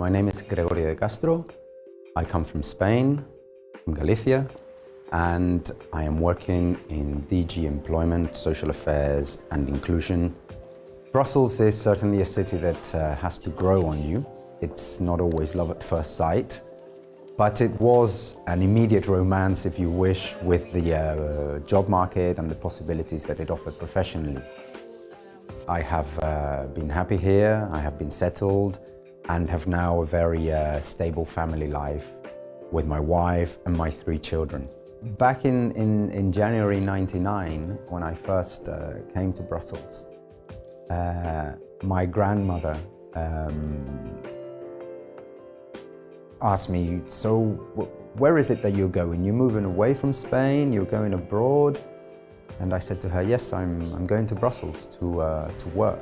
My name is Gregorio de Castro. I come from Spain, from Galicia, and I am working in DG Employment, Social Affairs and Inclusion. Brussels is certainly a city that uh, has to grow on you. It's not always love at first sight, but it was an immediate romance, if you wish, with the uh, job market and the possibilities that it offered professionally. I have uh, been happy here, I have been settled, and have now a very uh, stable family life with my wife and my three children. Back in, in, in January 99, when I first uh, came to Brussels, uh, my grandmother um, asked me, so where is it that you're going? You're moving away from Spain, you're going abroad? And I said to her, yes, I'm, I'm going to Brussels to, uh, to work.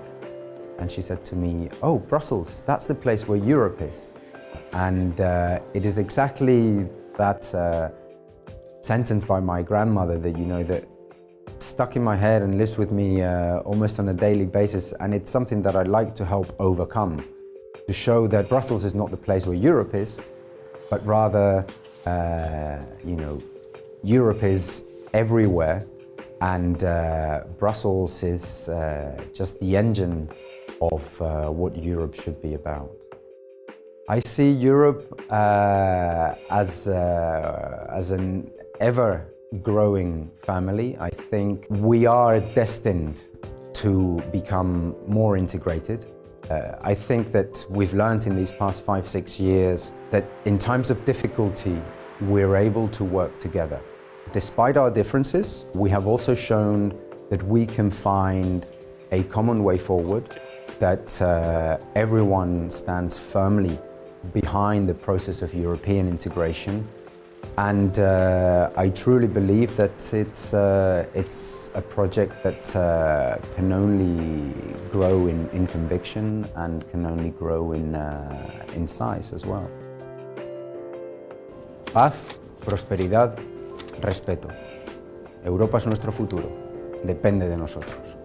And she said to me, oh, Brussels, that's the place where Europe is. And uh, it is exactly that uh, sentence by my grandmother that, you know, that stuck in my head and lives with me uh, almost on a daily basis. And it's something that I'd like to help overcome to show that Brussels is not the place where Europe is, but rather, uh, you know, Europe is everywhere and uh, Brussels is uh, just the engine of uh, what Europe should be about. I see Europe uh, as, uh, as an ever-growing family. I think we are destined to become more integrated uh, I think that we've learned in these past five, six years that in times of difficulty, we're able to work together. Despite our differences, we have also shown that we can find a common way forward, that uh, everyone stands firmly behind the process of European integration and uh, I truly believe that it's, uh, it's a project that uh, can only grow in, in conviction and can only grow in, uh, in size as well. Paz, prosperidad, respeto. Europa es nuestro futuro. Depende de nosotros.